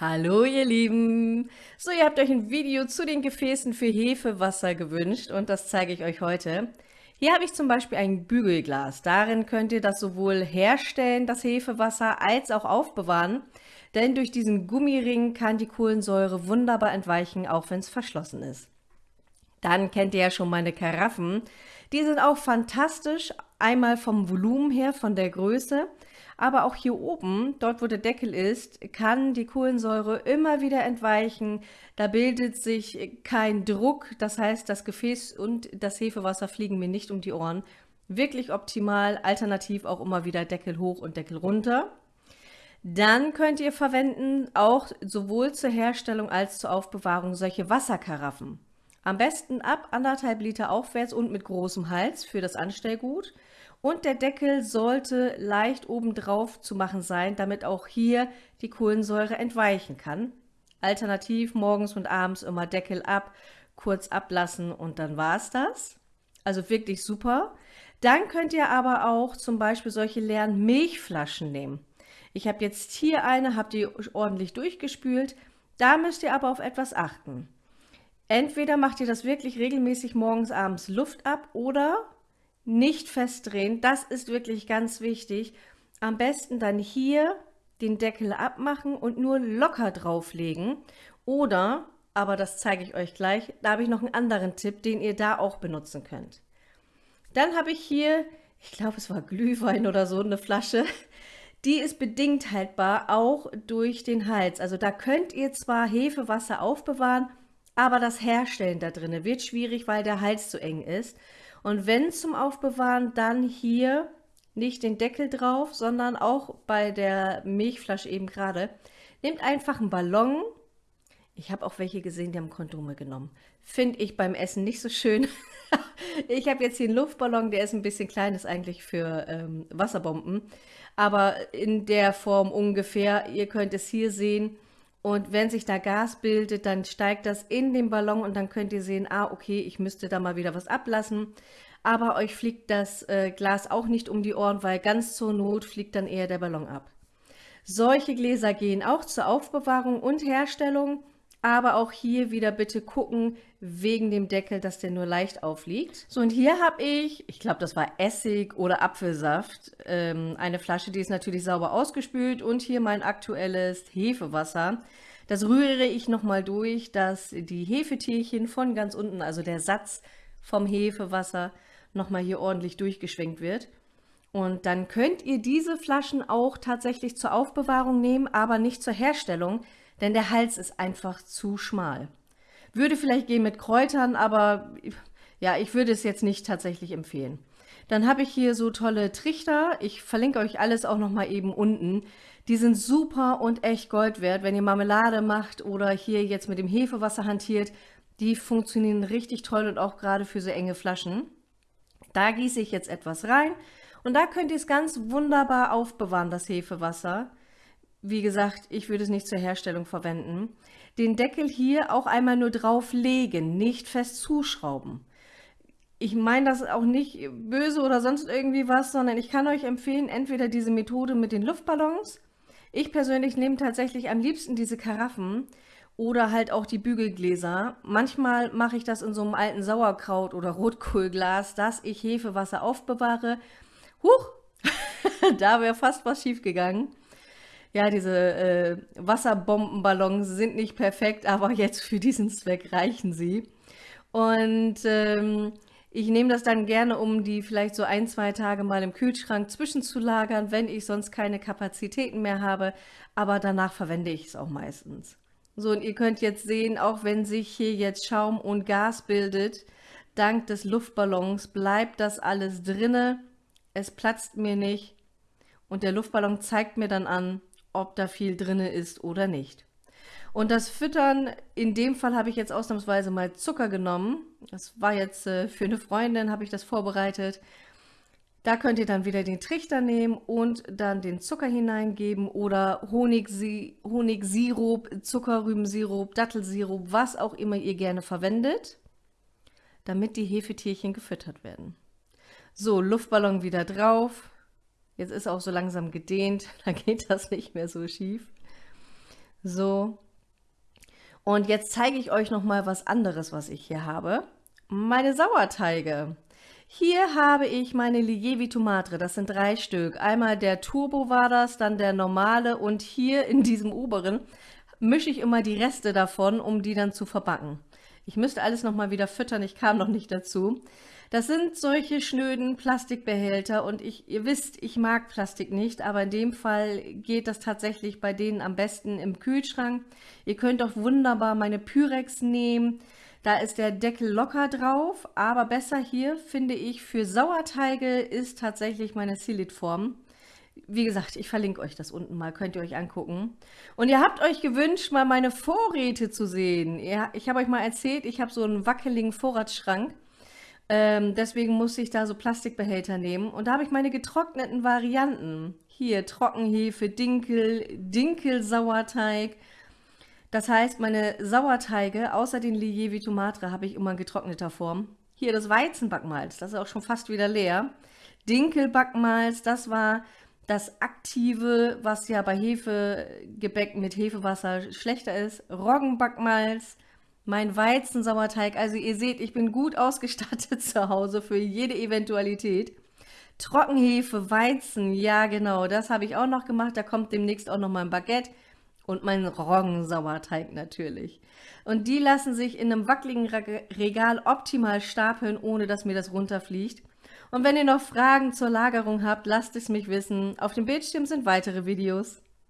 Hallo ihr Lieben! So, ihr habt euch ein Video zu den Gefäßen für Hefewasser gewünscht und das zeige ich euch heute. Hier habe ich zum Beispiel ein Bügelglas. Darin könnt ihr das sowohl herstellen, das Hefewasser, als auch aufbewahren. Denn durch diesen Gummiring kann die Kohlensäure wunderbar entweichen, auch wenn es verschlossen ist. Dann kennt ihr ja schon meine Karaffen. Die sind auch fantastisch, einmal vom Volumen her, von der Größe, aber auch hier oben, dort wo der Deckel ist, kann die Kohlensäure immer wieder entweichen. Da bildet sich kein Druck, das heißt, das Gefäß und das Hefewasser fliegen mir nicht um die Ohren. Wirklich optimal, alternativ auch immer wieder Deckel hoch und Deckel runter. Dann könnt ihr verwenden, auch sowohl zur Herstellung als zur Aufbewahrung, solche Wasserkaraffen. Am besten ab anderthalb Liter aufwärts und mit großem Hals für das Anstellgut. Und der Deckel sollte leicht obendrauf zu machen sein, damit auch hier die Kohlensäure entweichen kann. Alternativ morgens und abends immer Deckel ab, kurz ablassen und dann war es das. Also wirklich super. Dann könnt ihr aber auch zum Beispiel solche leeren Milchflaschen nehmen. Ich habe jetzt hier eine, habe die ordentlich durchgespült. Da müsst ihr aber auf etwas achten. Entweder macht ihr das wirklich regelmäßig morgens, abends Luft ab oder nicht festdrehen. Das ist wirklich ganz wichtig. Am besten dann hier den Deckel abmachen und nur locker drauflegen. Oder, aber das zeige ich euch gleich, da habe ich noch einen anderen Tipp, den ihr da auch benutzen könnt. Dann habe ich hier, ich glaube es war Glühwein oder so, eine Flasche. Die ist bedingt haltbar, auch durch den Hals. Also da könnt ihr zwar Hefewasser aufbewahren, aber das Herstellen da drin wird schwierig, weil der Hals zu eng ist. Und wenn zum Aufbewahren, dann hier nicht den Deckel drauf, sondern auch bei der Milchflasche eben gerade. Nehmt einfach einen Ballon. Ich habe auch welche gesehen, die haben Kondome genommen. Finde ich beim Essen nicht so schön. ich habe jetzt hier einen Luftballon, der ist ein bisschen klein, ist eigentlich für ähm, Wasserbomben. Aber in der Form ungefähr, ihr könnt es hier sehen, und wenn sich da Gas bildet, dann steigt das in den Ballon und dann könnt ihr sehen, ah, okay, ich müsste da mal wieder was ablassen. Aber euch fliegt das äh, Glas auch nicht um die Ohren, weil ganz zur Not fliegt dann eher der Ballon ab. Solche Gläser gehen auch zur Aufbewahrung und Herstellung, aber auch hier wieder bitte gucken, wegen dem Deckel, dass der nur leicht aufliegt. So, und hier habe ich, ich glaube, das war Essig oder Apfelsaft, ähm, eine Flasche, die ist natürlich sauber ausgespült und hier mein aktuelles Hefewasser. Das rühre ich nochmal durch, dass die Hefetierchen von ganz unten, also der Satz vom Hefewasser, nochmal hier ordentlich durchgeschwenkt wird. Und dann könnt ihr diese Flaschen auch tatsächlich zur Aufbewahrung nehmen, aber nicht zur Herstellung, denn der Hals ist einfach zu schmal. Würde vielleicht gehen mit Kräutern, aber ja, ich würde es jetzt nicht tatsächlich empfehlen. Dann habe ich hier so tolle Trichter. Ich verlinke euch alles auch nochmal eben unten. Die sind super und echt Gold wert, wenn ihr Marmelade macht oder hier jetzt mit dem Hefewasser hantiert. Die funktionieren richtig toll und auch gerade für so enge Flaschen. Da gieße ich jetzt etwas rein und da könnt ihr es ganz wunderbar aufbewahren, das Hefewasser. Wie gesagt, ich würde es nicht zur Herstellung verwenden. Den Deckel hier auch einmal nur drauflegen, nicht fest zuschrauben. Ich meine das auch nicht böse oder sonst irgendwie was, sondern ich kann euch empfehlen, entweder diese Methode mit den Luftballons. Ich persönlich nehme tatsächlich am liebsten diese Karaffen oder halt auch die Bügelgläser. Manchmal mache ich das in so einem alten Sauerkraut- oder Rotkohlglas, dass ich Hefewasser aufbewahre. Huch, da wäre fast was schief gegangen. Ja, diese äh, Wasserbombenballons sind nicht perfekt, aber jetzt für diesen Zweck reichen sie. Und ähm, ich nehme das dann gerne, um die vielleicht so ein, zwei Tage mal im Kühlschrank zwischenzulagern, wenn ich sonst keine Kapazitäten mehr habe. Aber danach verwende ich es auch meistens. So, und ihr könnt jetzt sehen, auch wenn sich hier jetzt Schaum und Gas bildet, dank des Luftballons bleibt das alles drinne. Es platzt mir nicht. Und der Luftballon zeigt mir dann an, ob da viel drin ist oder nicht. Und das Füttern, in dem Fall habe ich jetzt ausnahmsweise mal Zucker genommen. Das war jetzt äh, für eine Freundin, habe ich das vorbereitet. Da könnt ihr dann wieder den Trichter nehmen und dann den Zucker hineingeben oder Honigsi Honigsirup, Zuckerrübensirup, Dattelsirup, was auch immer ihr gerne verwendet, damit die Hefetierchen gefüttert werden. So, Luftballon wieder drauf, Jetzt ist auch so langsam gedehnt, da geht das nicht mehr so schief. So. Und jetzt zeige ich euch noch mal was anderes, was ich hier habe. Meine Sauerteige. Hier habe ich meine Lievi Tomatre, das sind drei Stück. Einmal der Turbo war das, dann der normale und hier in diesem oberen mische ich immer die Reste davon, um die dann zu verbacken. Ich müsste alles nochmal wieder füttern, ich kam noch nicht dazu. Das sind solche schnöden Plastikbehälter und ich, ihr wisst, ich mag Plastik nicht, aber in dem Fall geht das tatsächlich bei denen am besten im Kühlschrank. Ihr könnt auch wunderbar meine Pyrex nehmen. Da ist der Deckel locker drauf, aber besser hier, finde ich, für Sauerteige ist tatsächlich meine Silitform. Wie gesagt, ich verlinke euch das unten mal, könnt ihr euch angucken. Und ihr habt euch gewünscht, mal meine Vorräte zu sehen. Ich habe euch mal erzählt, ich habe so einen wackeligen Vorratsschrank. Ähm, deswegen musste ich da so Plastikbehälter nehmen. Und da habe ich meine getrockneten Varianten. Hier Trockenhefe, Dinkel, Dinkelsauerteig, das heißt, meine Sauerteige, außer den Lievi Tomatre, habe ich immer in getrockneter Form. Hier das Weizenbackmalz, das ist auch schon fast wieder leer. Dinkelbackmalz, das war das Aktive, was ja bei Hefegebäck mit Hefewasser schlechter ist. Roggenbackmalz, mein Weizensauerteig. Also ihr seht, ich bin gut ausgestattet zu Hause für jede Eventualität. Trockenhefe, Weizen, ja genau, das habe ich auch noch gemacht. Da kommt demnächst auch noch mal ein Baguette. Und mein Roggensauerteig natürlich. Und die lassen sich in einem wackeligen Regal optimal stapeln, ohne dass mir das runterfliegt. Und wenn ihr noch Fragen zur Lagerung habt, lasst es mich wissen. Auf dem Bildschirm sind weitere Videos.